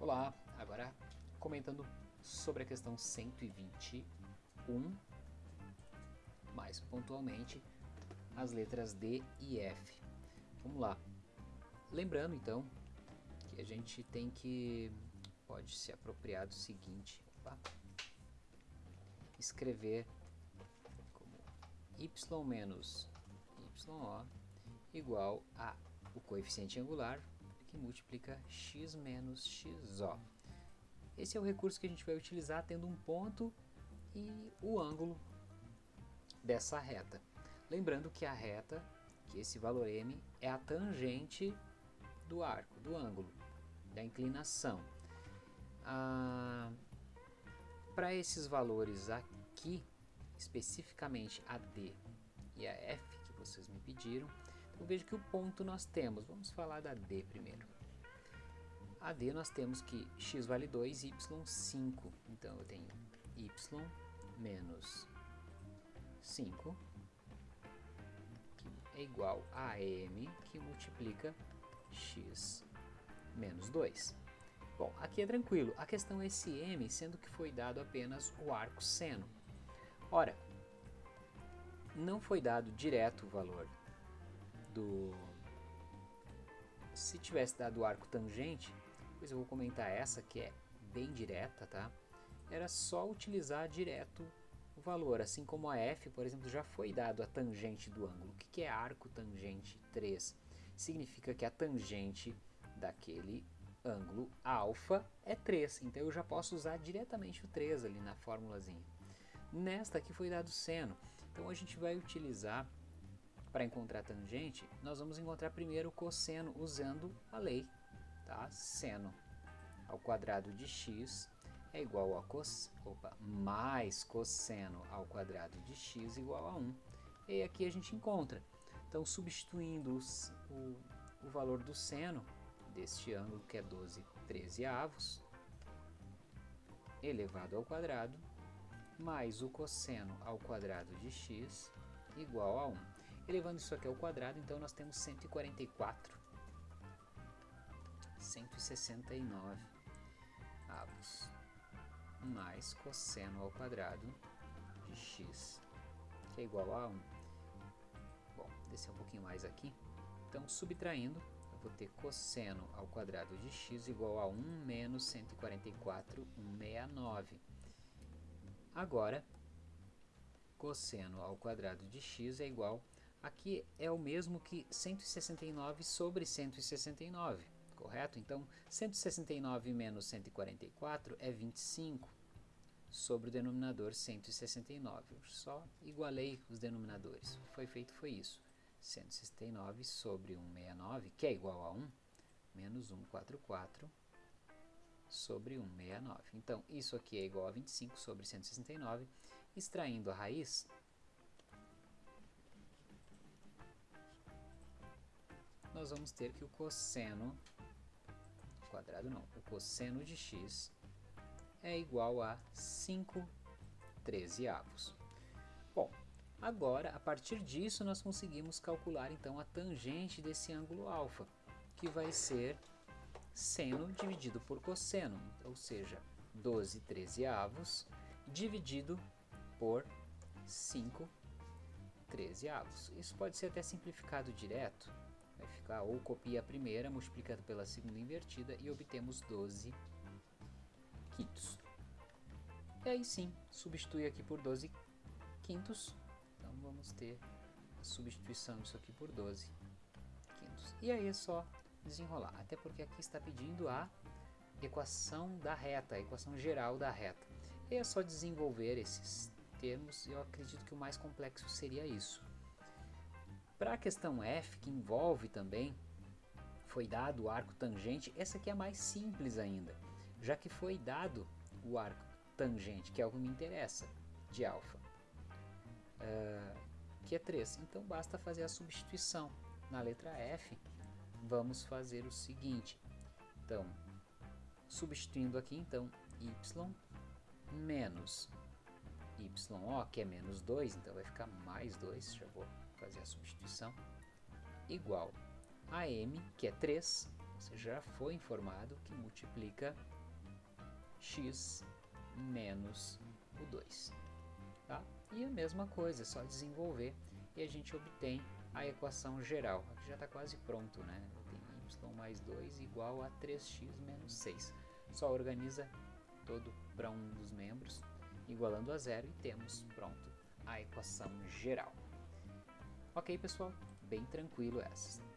Olá, agora comentando sobre a questão 121, mais pontualmente as letras D e F. Vamos lá. Lembrando então que a gente tem que pode se apropriar do seguinte, opa, escrever como y menos yo igual a o coeficiente angular que multiplica x menos xo. Esse é o recurso que a gente vai utilizar tendo um ponto e o ângulo dessa reta. Lembrando que a reta, que esse valor m, é a tangente do arco, do ângulo, da inclinação. Ah, Para esses valores aqui, especificamente a D e a F, que vocês me pediram, eu vejo que o ponto nós temos, vamos falar da D primeiro. A D nós temos que x vale 2, y 5. Então eu tenho y menos 5, que é igual a m, que multiplica x menos 2. Bom, aqui é tranquilo, a questão é esse m, sendo que foi dado apenas o arco seno. Ora, não foi dado direto o valor do... Se tivesse dado o arco tangente, pois eu vou comentar essa que é bem direta, tá? Era só utilizar direto o valor, assim como a f, por exemplo, já foi dado a tangente do ângulo. O que é arco tangente 3? Significa que a tangente daquele ângulo alfa é 3, então eu já posso usar diretamente o 3 ali na formulazinha. Nesta aqui foi dado seno, então a gente vai utilizar para encontrar tangente, nós vamos encontrar primeiro o cosseno usando a lei, tá? Seno ao quadrado de x é igual a cos, opa, mais cosseno ao quadrado de x igual a 1. E aqui a gente encontra. Então, substituindo os, o, o valor do seno deste ângulo, que é 12 13 avos, elevado ao quadrado, mais o cosseno ao quadrado de x igual a 1. Elevando isso aqui ao quadrado, então nós temos 144. 169 avos mais cosseno ao quadrado de x, que é igual a 1. Bom, descer um pouquinho mais aqui. Então, subtraindo, eu vou ter cosseno ao quadrado de x igual a 1 menos 144, 169. Agora, cosseno ao quadrado de x é igual, aqui é o mesmo que 169 sobre 169, correto? Então, 169 menos 144 é 25 sobre o denominador 169. Eu só igualei os denominadores. O que foi feito foi isso. 169 sobre 169, que é igual a 1, menos 144 sobre 169. Então, isso aqui é igual a 25 sobre 169. Extraindo a raiz, nós vamos ter que o cosseno, quadrado não, o cosseno de x é igual a 5 trezeavos. Bom, agora, a partir disso, nós conseguimos calcular então a tangente desse ângulo alfa, que vai ser seno dividido por cosseno, ou seja, 12 trezeavos dividido por 5 trezeavos. Isso pode ser até simplificado direto, vai ficar ou copia a primeira multiplicado pela segunda invertida e obtemos 12 quintos. E aí sim, substitui aqui por 12 quintos, então vamos ter a substituição disso aqui por 12 quintos. E aí é só desenrolar, até porque aqui está pedindo a equação da reta, a equação geral da reta. E é só desenvolver esses termos, eu acredito que o mais complexo seria isso. Para a questão F, que envolve também, foi dado o arco tangente, essa aqui é mais simples ainda, já que foi dado o arco tangente, que é o que me interessa, de alfa, uh, que é 3. Então basta fazer a substituição. Na letra F, vamos fazer o seguinte. Então, substituindo aqui, então, y menos yo, que é menos 2, então vai ficar mais 2, já vou fazer a substituição, igual a m, que é 3, Você já foi informado que multiplica x menos o 2. Tá? E a mesma coisa, é só desenvolver e a gente obtém a equação geral. Aqui já está quase pronto, né? Tem y mais 2 igual a 3x menos 6. Só organiza todo para um dos membros, igualando a zero e temos pronto a equação geral. Ok, pessoal? Bem tranquilo essa.